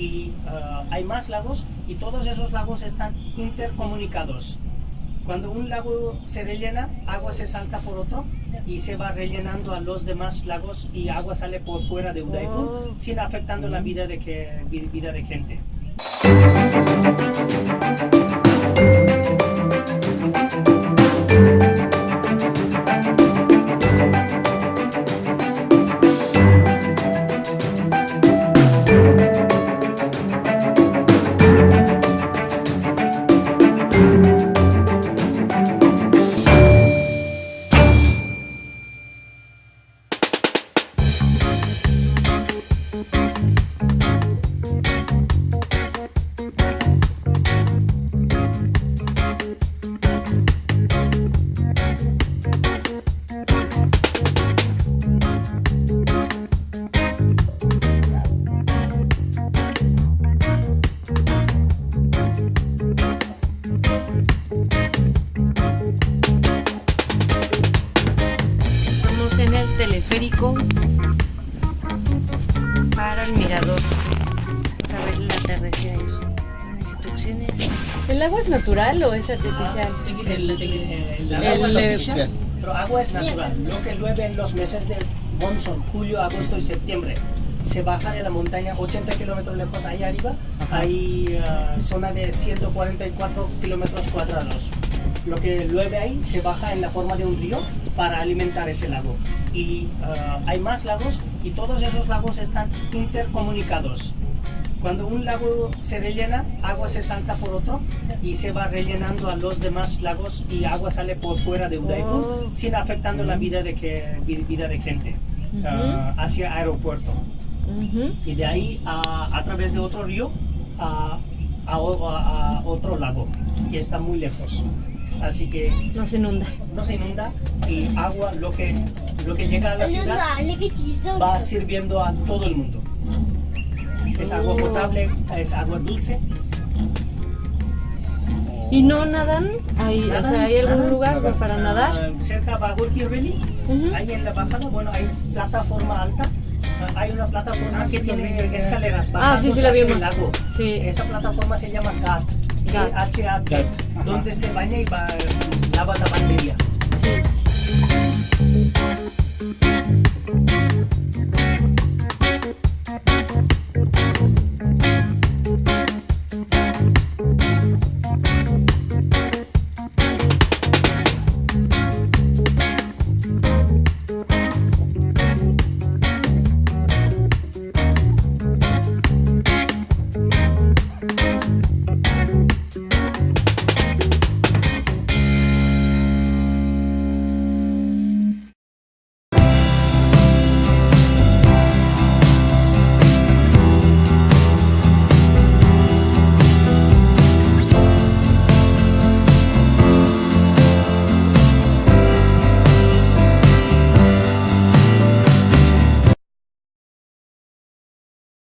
y ah, hay más lagos y todos esos lagos están intercomunicados. Cuando un lago se rellena, agua se salta por otro y se va rellenando a los demás lagos y agua sale por fuera de Udaipur Oh. sin afectando la vida de, que, vi- vida de gente. En el teleférico para el mirador. Vamos a ver el atardecer. Unas instrucciones. ¿El agua es natural o es artificial? El, el- el- el El- agua es el- artificial, pero agua es natural. Lo que llueve en los meses de monzón, julio, agosto y septiembre, se baja de la montaña 80 kilómetros lejos ahí arriba, hay ah, zona de 144 kilómetros cuadrados. Lo que llueve ahí se baja en la forma de un río para alimentar ese lago. Y ah, hay más lagos y todos esos lagos están intercomunicados. Cuando un lago se rellena, agua se salta por otro y se va rellenando a los demás lagos y agua sale por fuera de Udaipur Oh. sin afectando la vida de, que, vi- vida de gente ah, hacia aeropuerto. Ujú. Y de ahí a, a través de otro río a, a- a otro lago que está muy lejos. Así que No se inunda. no se inunda y agua, lo que, lo que llega a la ciudad va sirviendo a todo el mundo. Es agua potable, es agua dulce. ¿Y no nadan? ¿Hay, o sea, ¿hay algún nadan. lugar Nadan. para nadar? Ah, cerca de Bagurki Valley, Ujú. ahí en la bajada, bueno, hay plataforma alta. Ah, hay una plataforma Ah, sí, que lo tiene escaleras Ah, sí, sí la vimos. el lago. Sí. Esa plataforma se llama GAT, donde se baña y va, lava la.